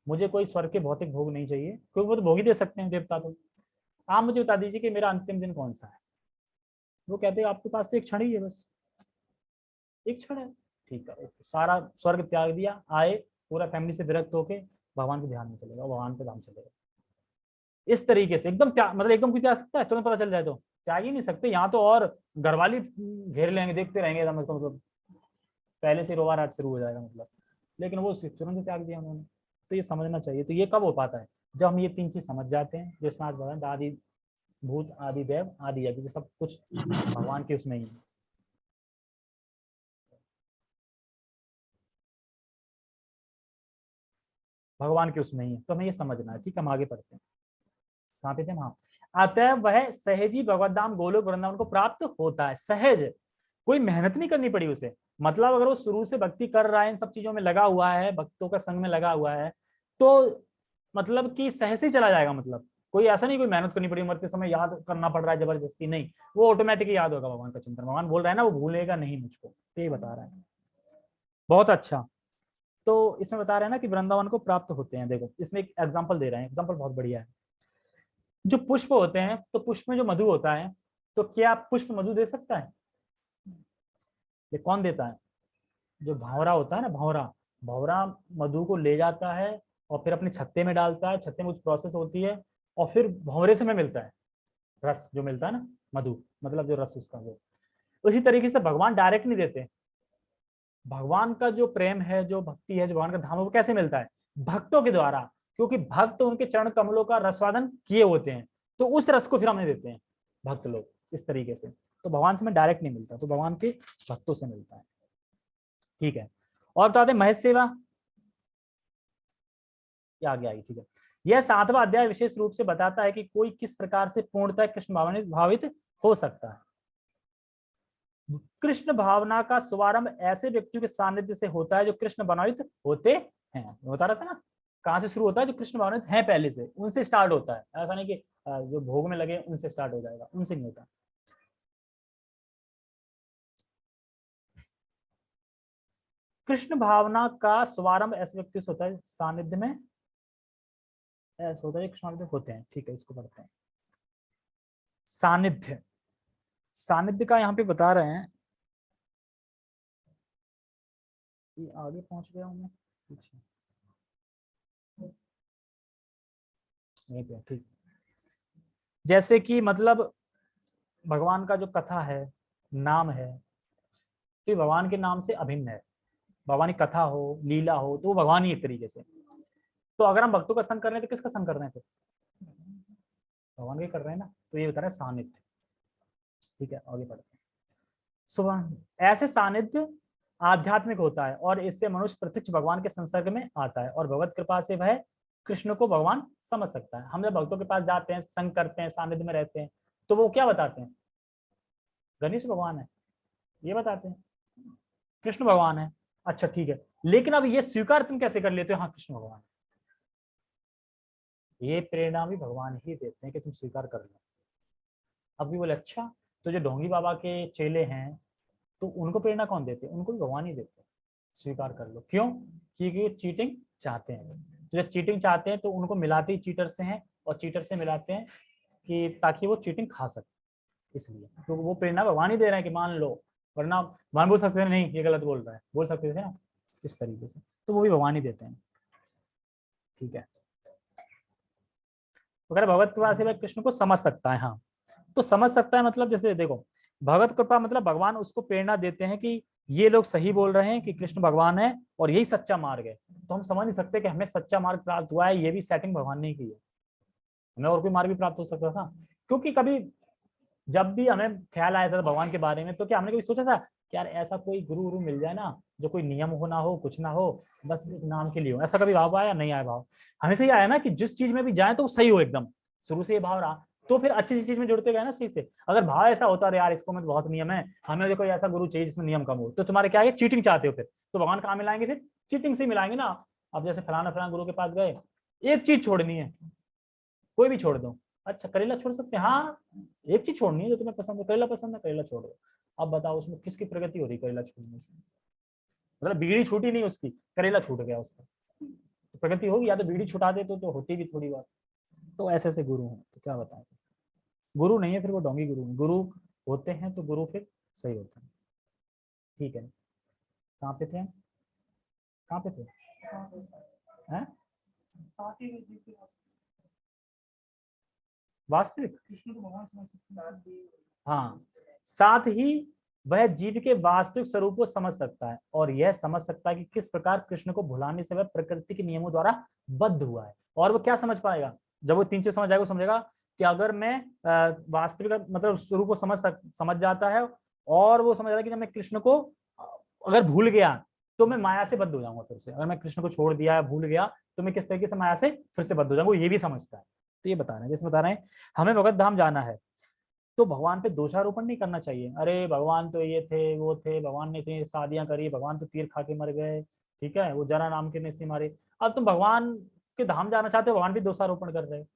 मुझे कोई स्वर्ग के भौतिक भोग नहीं चाहिए, क्योंकि वो तो भोग ही दे सकते हैं देवता तो आप मुझे बता दीजिए कि मेरा अंतिम दिन कौन सा है? वो कहते हैं, आपके पास तो एक क्षण ही है बस। एक क्षण है। ठीक है सारा स्वर्ग त्याग दिया, आए, पूरा फैमिली से विरक्त होके भगवान के ध्यान में चलेगा भगवान पे धाम चलेगा इस तरीके से, एकदम मतलब एकदम कुछ त्याग सकता है, तुरंत पता चल जाए तो। त्याग ही नहीं सकते, यहाँ तो और घरवाली घेर लेंगे, देखते रहेंगे मतलब। पहले से रोवा रात शुरू हो जाएगा मतलब। लेकिन वो तुरंत त्याग दिया उन्होंने। तो ये समझना चाहिए। तो ये कब हो पाता है? जब हम ये तीन चीज़ समझ जाते हैं जिसमें आज भगवान आदि भूत, आदि देव, आदि यज्ञ सब कुछ भगवान के उसमें ही है। भगवान के उसमें ही है। तो हमें ये समझना है, ठीक है? हम आगे पढ़ते हैं। कहाँ पे थे हम? हाँ। अतः वह सहजी भगवत धाम गोलोक वृंदावन को प्राप्त होता है। सहज, कोई मेहनत नहीं करनी पड़ी उसे। मतलब अगर वो शुरू से भक्ति कर रहा है, इन सब चीज़ों में लगा हुआ है, भक्तों का संग में लगा हुआ है तो मतलब कि सहज ही चला जाएगा मतलब। कोई ऐसा नहीं, कोई मेहनत करनी पड़ी मरते समय, याद करना पड़ रहा है, ज़बरदस्ती नहीं। वो ऑटोमेटिक याद होगा भगवान का चिंतन। भगवान बोल रहा है ना, वो भूलेगा नहीं मुझको। तो ये बता रहा है। बहुत अच्छा। तो इसमें बता रहे हैं ना कि वृंदावन को प्राप्त होते हैं। देखो, इसमें एक एग्ज़ाम्पल दे रहे हैं। एग्ज़ाम्पल बहुत बढ़िया है। जो पुष्प होते हैं तो पुष्प में जो मधु होता है तो क्या पुष्प मधु दे सकता है? ये कौन देता है? जो भावरा होता है ना, भावरा। भावरा मधु को ले जाता है और फिर अपने छत्ते में डालता है। छत्ते में कुछ प्रोसेस होती है और फिर भंवरे से में मिलता है। रस जो मिलता है ना, मधु मतलब जो रस उसका जो उसी तरीके से भगवान डायरेक्ट नहीं देते। भगवान का जो प्रेम है, जो भक्ति है, जो भगवान का धाम है, वो कैसे मिलता है? भक्तों के द्वारा। क्योंकि भक्त उनके चरण कमलों का रसवादन किए होते हैं तो उस रस को फिर हमें देते हैं भक्त लोग, इस तरीके से। तो भगवान से में डायरेक्ट नहीं मिलता तो भगवान के भक्तों से मिलता है। ठीक है? और बता दें, महेश सेवा। आगे आई ठीक है। यह सातवां अध्याय विशेष रूप से बताता है कि कोई किस प्रकार से पूर्णतः कृष्ण भावनित भावित हो सकता है। कृष्ण भावना का शुभारंभ ऐसे व्यक्तियों के सानिध्य से होता है जो कृष्ण भावित होते हैं। बता रहा था ना? कहाँ से शुरू होता है? जो कृष्ण भावनित हैं पहले से, उनसे स्टार्ट होता है। ऐसा नहीं कि जो भोग में लगे उनसे स्टार्ट हो जाएगा, उनसे नहीं होता। कृष्ण भावना का शुभारंभ ऐसे व्यक्ति से होता है, सानिध्य में। ऐसा होता है कृष्ण होते हैं। ठीक है, इसको पढ़ते हैं। सानिध्य। सानिध्य का यहाँ पे बता रहे हैं। आगे पहुँच गया हूँ मैं। ठीक। जैसे कि मतलब भगवान का जो कथा है, नाम है तो भगवान के नाम से अभिन्न है। भगवान की कथा हो, लीला हो तो वो भगवान ही एक तरीके से। तो अगर हम भक्तों का संग कर रहे हैं तो किसका संग कर रहे हैं भगवान के कर रहे हैं ना? तो ये बता रहे सानिध्य। ठीक है, आगे बढ़ते हैं। सुबह ऐसे सानिध्य आध्यात्मिक होता है और इससे मनुष्य प्रत्यक्ष भगवान के संसर्ग में आता है और भगवत कृपा से वह कृष्ण को भगवान समझ सकता है। हम जब भक्तों के पास जाते हैं, संग करते हैं सानिध्य में रहते हैं तो वो क्या बताते हैं? गणेश भगवान है, ये बताते हैं। कृष्ण भगवान है अच्छा ठीक है। लेकिन अब ये स्वीकार तुम कैसे कर लेते हो? हाँ कृष्ण भगवान। ये प्रेरणा भी भगवान ही देते हैं कि तुम स्वीकार कर लो। अब भी बोले अच्छा तो जो ढोंगी बाबा के चेले हैं तो उनको प्रेरणा कौन देते? हैं उनको भी भगवान ही देते हैं। स्वीकार कर लो। क्यों? क्योंकि वो चीटिंग चाहते हैं। तो जब चीटिंग चाहते हैं तो उनको मिलाते ही चीटर से हैं और चीटर से मिलाते हैं कि ताकि वो चीटिंग खा सके, इसलिए। तो वो प्रेरणा भगवान ही दे रहे हैं कि मान लो, वरना भगवान बोल सकते थे, नहीं, ये गलत बोल रहा है। बोल सकते थे ना, इस तरीके से। तो वो भी भगवान ही देते हैं। ठीक है। अगर भगवत कृपा से कृष्ण को समझ सकता है हाँ। तो समझ सकता है मतलब जैसे देखो, भगवत कृपा मतलब भगवान उसको प्रेरणा देते हैं कि ये लोग सही बोल रहे हैं कि कृष्ण भगवान है और यही सच्चा मार्ग है। तो हम समझ नहीं सकते कि हमें सच्चा मार्ग प्राप्त हुआ है, ये भी सेटिंग भगवान ने की है। हमें और कोई मार्ग भी प्राप्त हो सकता था? क्योंकि कभी जब भी हमें ख्याल आया था भगवान के बारे में तो क्या हमने कभी सोचा था कि यार ऐसा कोई गुरु गुरु मिल जाए ना, जो कोई नियम हो ना हो, कुछ ना हो, बस एक नाम के लिए हो? ऐसा कभी भाव आया? नहीं आया भाव। हमेशा ये आया ना कि जिस चीज़ में भी जाए तो सही हो एकदम। शुरू से ये भाव रहा। तो फिर अच्छी चीज़ में जुड़ते गए ना सही से। अगर भाव ऐसा होता है यार इसको में बहुत नियम है हमें कोई ऐसा गुरु चाहिए जिसमें नियम कम हो। तो तुम्हारे क्या है चीटिंग चाहते हो फिर? तो भगवान कहाँ मिलाएँगे फिर? चीटिंग से मिलाएँगे ना। अब जैसे फलाना फलाना गुरु के पास गए एक चीज़ छोड़नी है कोई भी छोड़ दो। अच्छा करेला छोड़ सकते हैं? हाँ एक चीज़ छोड़नी है जो तुम्हें पसंद है। करेला पसंद है करेला छोड़ दो। अब बताओ उसमें किसकी प्रगति हो रही करेला छोड़ने से? मतलब बीड़ी छूटी नहीं उसकी करेला छूट गया उसका। तो प्रगति होगी या तो बीड़ी छुटा दे तो, तो होती भी थोड़ी बात। तो ऐसे ऐसे गुरु हैं तो क्या बताएँ? गुरु नहीं है, फिर वो डोंगी गुरु गुरु होते हैं तो गुरु फिर सही होता है। ठीक है। कहाँ पे थे? कहाँ पे थे? वास्तविक? हाँ। साथ ही वह जीव के वास्तविक स्वरूप को समझ सकता है और यह समझ सकता है कि किस प्रकार कृष्ण को भुलाने से वह प्रकृति के नियमों द्वारा बद्ध हुआ है। और वो क्या समझ पाएगा? जब वो तीन चीज़ समझ जाएगा समझेगा कि अगर मैं वास्तविक मतलब स्वरूप को समझ समझ जाता है और वो समझ रहा है कि जब मैं कृष्ण को, अगर भूल गया तो मैं माया से बद्ध हो जाऊँगा फिर से। अगर मैं कृष्ण को छोड़ दिया, भूल गया तो मैं किस तरीके से माया से फिर से बद्ध हो जाऊँगा ये भी समझता है। तो ये बता रहे हैं, जैसे बता रहे हैं, हमें भगत धाम जाना है तो भगवान पे दोषारोपण नहीं करना चाहिए। अरे, भगवान तो ये थे, वो थे, भगवान ने इतनी शादियाँ करी, भगवान तो तीर खा के मर गए, ठीक है? वो जरा नाम के ने मारे। अब तुम भगवान के धाम जाना चाहते हो, भगवान भी दोषारोपण कर रहे है।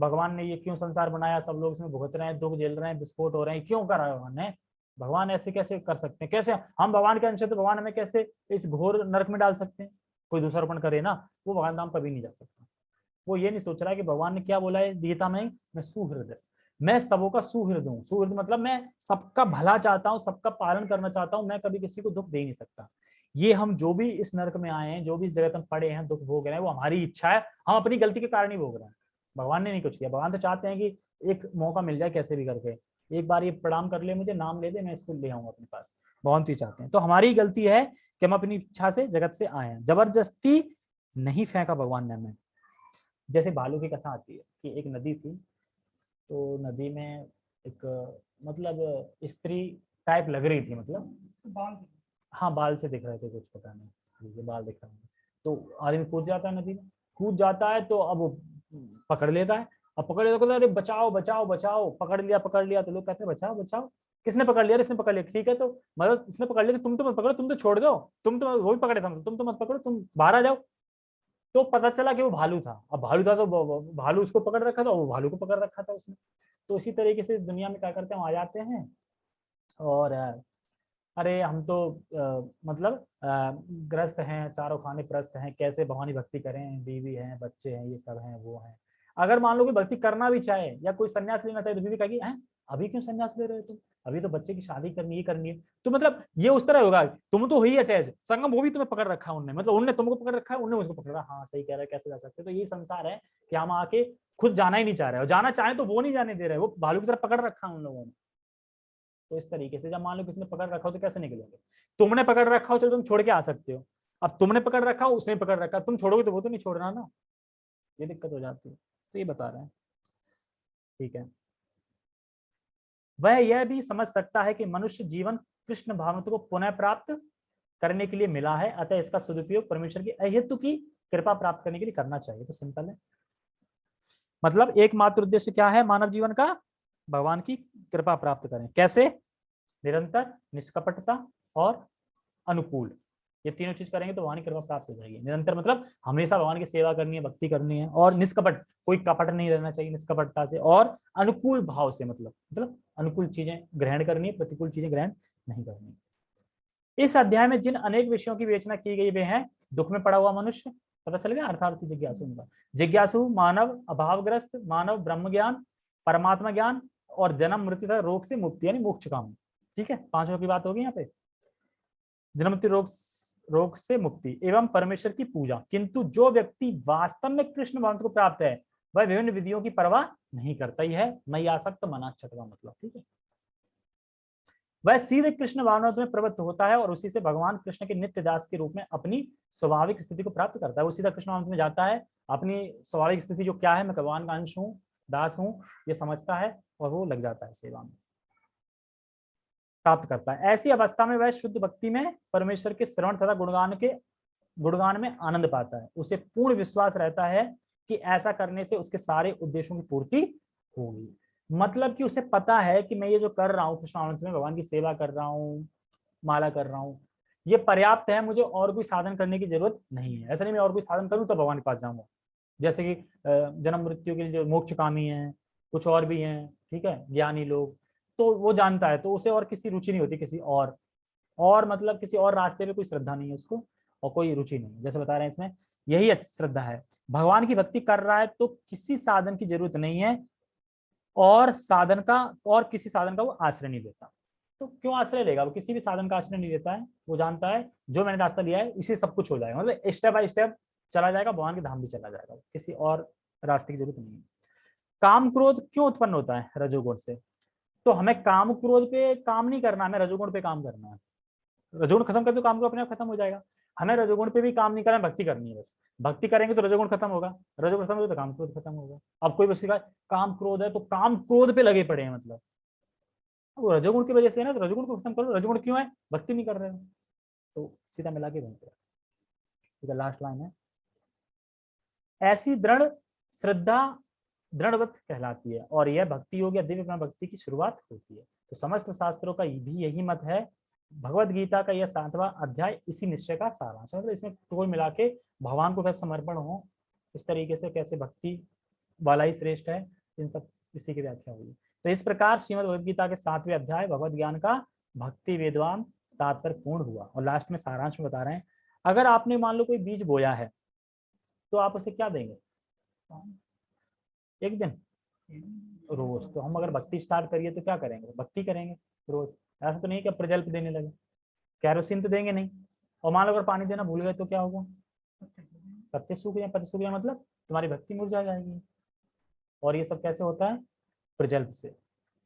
भगवान ने ये क्यों संसार बनाया? सब लोग इसमें भुगत रहे हैं, दुख झेल रहे हैं, विस्फोट हो रहे हैं। क्यों करा है भगवान ने? भगवान ऐसे कैसे कर सकते हैं? कैसे? हम भगवान के अंश तो भगवान हमें कैसे इस घोर नरक में डाल सकते हैं? कोई दूसरापण करे ना, वो भगवान धाम कभी नहीं जा सकता। वो ये नहीं सोच रहा कि भगवान ने क्या बोला है? गीता में मैं सुहृदय मैं सबों का सुहृद हूँ। सुहृद मतलब मैं सबका भला चाहता हूँ, सबका पालन करना चाहता हूँ, मैं कभी किसी को दुख दे नहीं सकता। ये हम जो भी इस नरक में आए हैं, जो भी इस जगत में पड़े हैं, दुख भोग रहे हैं, वो हमारी इच्छा है। हम अपनी गलती के कारण ही भोग रहे हैं। भगवान ने नहीं कुछ किया। भगवान तो चाहते हैं कि एक मौका मिल जाए कैसे भी करके। एक बार ये प्रणाम कर ले मुझे नाम ले दे मैं इसको ले आऊँगा अपने पास। भगवान तो चाहते हैं। तो हमारी गलती है कि हम अपनी इच्छा से जगत से आए हैं। ज़बरदस्ती नहीं फेंका भगवान ने हमें। जैसे भालू की कथा आती है कि एक नदी थी तो नदी में एक मतलब स्त्री टाइप लग रही थी मतलब। बाल हाँ बाल से दिख रहे थे कुछ पता नहीं। स्त्री के बाल दिख रहे तो आदमी कूद जाता है नदी में। कूद जाता है तो अब पकड़ लेता है। अब पकड़ लेता है तो अरे, बचाओ बचाओ बचाओ, पकड़ लिया पकड़ लिया। तो लोग कहते हैं, बचाओ बचाओ। किसने पकड़ लिया? इसने पकड़ लिया। ठीक है तो मतलब इसने पकड़ लिया तो तुम तो मत पकड़ो, तुम तो छोड़ दो। तुम तो वो भी पकड़े था तुम तो मत पकड़ो, तुम बाहर आ जाओ। तो पता चला कि वो भालू था। अब भालू था तो भालू उसको पकड़ रखा था वो भालू को पकड़ रखा था उसने। तो इसी तरीके से दुनिया में क्या करते हैं आ जाते हैं और अरे हम तो अ, मतलब ग्रस्त हैं चारों खाने प्रस्त हैं कैसे भवानी भक्ति करें बीवी हैं बच्चे हैं ये सब हैं वो हैं। अगर मान लो कि भक्ति करना भी चाहे या कोई संन्यास लेना चाहे तो बीवी कहेगी हैं अभी क्यों संन्यास ले रहे हो तुम? अभी तो बच्चे की शादी करनी है करनी है। तो मतलब ये उस तरह होगा तुम तो हुई अटैच संगम वो भी तुम्हें पकड़ रखा है उनने। मतलब उनने तुमको पकड़ रखा है उनने उसको पकड़ रखा हाँ। सही कह रहा है कैसे जा सकते तो यही संसार है कि हम आके खुद जाना ही नहीं चाह रहे हो जाना चाहे तो वो नहीं जाने दे रहे वो भालू की तरह पकड़ रखा है उन लोगों ने। तो इस तरीके से, जब मान लो किसी ने पकड़ रखा हो तो कैसे निकलोगे? तुमने पकड़ रखा हो, चलो तुम छोड़ के आ सकते हो। अब तुमने पकड़ रखा हो, उसने पकड़ रखा, तुम छोड़ोगे तो वो तो नहीं छोड़ रहा ना। ये दिक्कत हो जाती है। तो ये बता रहे हैं। ठीक है। वह यह भी समझ सकता है कि मनुष्य जीवन कृष्ण भावनाओं को पुनः प्राप्त करने के लिए मिला है, अतः इसका सदुपयोग परमेश्वर की अहेतु की कृपा प्राप्त करने के लिए करना चाहिए। तो सिंपल है। मतलब एकमात्र उद्देश्य क्या है मानव जीवन का? भगवान की कृपा प्राप्त करें। कैसे? निरंतर, निष्कपटता और अनुकूल। ये तीनों चीज़ करेंगे तो भगवान की कृपा प्राप्त हो जाएगी। निरंतर मतलब हमेशा भगवान की सेवा करनी है, भक्ति करनी है और निष्कपट, कोई कपट नहीं रहना चाहिए निष्कपटता से और अनुकूल भाव से मतलब मतलब अनुकूल चीज़ें ग्रहण करनी है, प्रतिकूल चीज़ें ग्रहण नहीं करनी इस अध्याय में जिन अनेक विषयों की विवेचना की गई वे हैं, दुख में पड़ा हुआ मनुष्य, पता चल गया? अर्थार्थी जिज्ञासु उनका। जिज्ञासु मानव अभावग्रस्त, मानव ब्रह्म ज्ञान परमात्मा ज्ञान और जन्म मृत्यु तथा रोग से मुक्ति, यानी मोक्ष काम। ठीक है? पाँचों की बात होगी यहाँ पे। जन्म मृत्यु रोग रोग से मुक्ति एवं परमेश्वर की पूजा। किंतु जो व्यक्ति वास्तव में कृष्ण भगवान को प्राप्त है, वह विभिन्न विधियों की परवाह नहीं करता। ही है मैं आसक्त मना छठवा मतलब। ठीक है? वह सीधे कृष्ण भावनाओं में प्रवृत्त होता है और उसी से भगवान कृष्ण के नित्य दास के रूप में अपनी स्वाभाविक स्थिति को प्राप्त करता है। वो सीधा कृष्ण भावनाओं में जाता है। अपनी स्वाभाविक स्थिति जो क्या है, मैं भगवान का अंश हूँ दास हूँ, ये समझता है और वो लग जाता है सेवा में। प्राप्त करता है। ऐसी अवस्था में वह शुद्ध भक्ति में परमेश्वर के श्रवण तथा गुणगान के, गुणगान में आनंद पाता है। उसे पूर्ण विश्वास रहता है कि ऐसा करने से उसके सारे उद्देश्यों की पूर्ति होगी। मतलब कि उसे पता है कि मैं ये जो कर रहा हूँ, कृष्ण में भगवान की सेवा कर रहा हूँ, माला कर रहा हूँ, ये पर्याप्त है, मुझे और कोई साधन करने की ज़रूरत नहीं है। ऐसा नहीं मैं और कोई साधन करूँ तो भगवान के पास जाऊँगा। जैसे कि जन्म मृत्यु के लिए जो मोक्ष कामी है, कुछ और भी हैं, ठीक है, ज्ञानी लोग तो वो जानता है तो उसे और किसी रुचि नहीं होती, किसी और और मतलब किसी और रास्ते में कोई श्रद्धा नहीं है उसको, और कोई रुचि नहीं जैसे बता रहे हैं इसमें, यही श्रद्धा है। भगवान की भक्ति कर रहा है तो किसी साधन की ज़रूरत नहीं है, और साधन का, और किसी साधन का वो आश्रय नहीं लेता तो क्यों आश्रय लेगा? वो किसी भी साधन का आश्रय नहीं लेता है, वो जानता है, जो मैंने रास्ता लिया है इसी सब कुछ हो जाएगा। मतलब स्टेप बाय स्टेप चला जाएगा, भगवान के धाम भी चला जाएगा, किसी और रास्ते की ज़रूरत नहीं है। काम क्रोध क्यों उत्पन्न होता है रजोगुण से? तो हमें काम क्रोध पे काम नहीं करना, हमें रजोगुण पे काम करना है। रजोगुण खत्म कर दो, काम को अपने आप खत्म हो जाएगा। हमें रजोगुण पे भी काम नहीं करना भक्ति करनी है बस। भक्ति करेंगे तो रजोगुण खत्म होगा। रजोगुण खत्म होगा तो काम क्रोध खत्म होगा। अब कोई बस काम क्रोध है तो काम क्रोध पे लगे पड़े हैं मतलब। वो रजोगुण की वजह से ना तो रजोगुण को खत्म करो। रजोगुण क्यों है? भक्ति नहीं कर रहे हो। तो सीधा मिला के बनते लास्ट लाइन है। ऐसी दृढ़ श्रद्धा दृढ़वत कहलाती है और यह भक्ति योग या दिव्य भक्ति की शुरुआत होती है। तो समस्त शास्त्रों का भी यही मत है। भगवत गीता का यह सातवां अध्याय इसी निश्चय का सारांश मतलब इसमें टोल मिला के भगवान को कैसे समर्पण हो, इस तरीके से कैसे भक्ति वाला ही श्रेष्ठ है, इन सब इसी की व्याख्या हुई। तो इस प्रकार श्रीमद भगवद गीता के सातवें अध्याय भगवत ज्ञान का भक्ति वेदवान तात्पर्य पूर्ण हुआ। और लास्ट में सारांश में बता रहे हैं, अगर आपने मान लो कोई बीज बोया है तो आप उसे क्या देंगे? एक दिन। रोज। तो हम अगर भक्ति स्टार्ट करिए तो क्या करेंगे? भक्ति करेंगे रोज। ऐसा तो नहीं कि प्रजल्प देने लगे। कैरोसिन तो देंगे नहीं। और मान लो अगर पानी देना भूल गए तो क्या होगा? पत्ते सूख जाए पत्ते सूख जाए मतलब तुम्हारी भक्ति मुरझा जाएगी। और ये सब कैसे होता है? प्रजल्प से।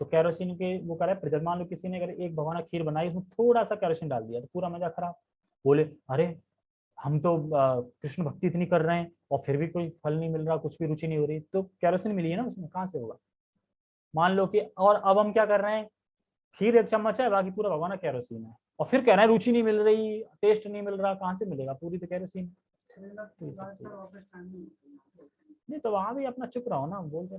तो कैरोसिन के वो करे प्रजल्प। मान लो किसी ने अगर एक भगवाना खीर बनाई, उसमें थोड़ा सा कैरोसिन डाल दिया तो पूरा मज़ा खराब। बोले, अरे, हम तो कृष्ण भक्ति इतनी कर रहे हैं। और फिर भी कोई फल नहीं मिल रहा कुछ भी रुचि नहीं हो रही तो कैरोसिन मिली है ना उसमें कहाँ से होगा? मान लो कि और अब हम क्या कर रहे हैं? खीर एक चम्मच है बाकी पूरा भगवाना कैरोसिन है। और फिर कह रहे हैं रुचि नहीं मिल रही टेस्ट नहीं मिल रहा कहाँ से मिलेगा? पूरी तो कैरोसिन। नहीं तो वहाँ भी अपना चुप रहो ना बातें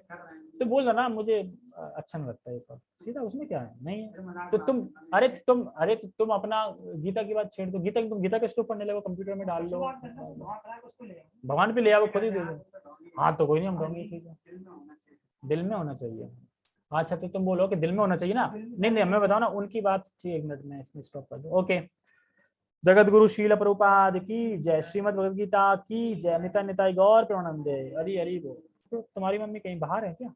कर रहे हैं। तो बोल रहा ना मुझे अच्छा नहीं लगता ये सब। सीधा उसमें क्या है? नहीं है। तो तुम अरे तो तुम अरे तो तुम अपना गीता की बात छेड़ दो। गीता तुम गीता के स्टोव पढ़ने लगो कंप्यूटर में डाल लो। शुरुआत करना तो ले आओ। भगवान पे ले आओ खुद ही दे दो। हाँ। तो कोई नहीं हम हाँ, कहेंगे ठीक है। दिल में होना चाहिए। दिल में होना चाहिए। अच्छा तो तुम बोलो कि दिल में होना चाहिए ना? नहीं नहीं हमें बताओ ना उनकी बात ठीक एक मिनट में इसमें स्टॉप कर दो। ओके जगत गुरु शील प्रभुपाद की जय श्रीमद भगवद गीता की जय निता निताई गौर प्रणंदे। हरी हरी बोल तुम्हारी मम्मी कहीं बाहर है क्या?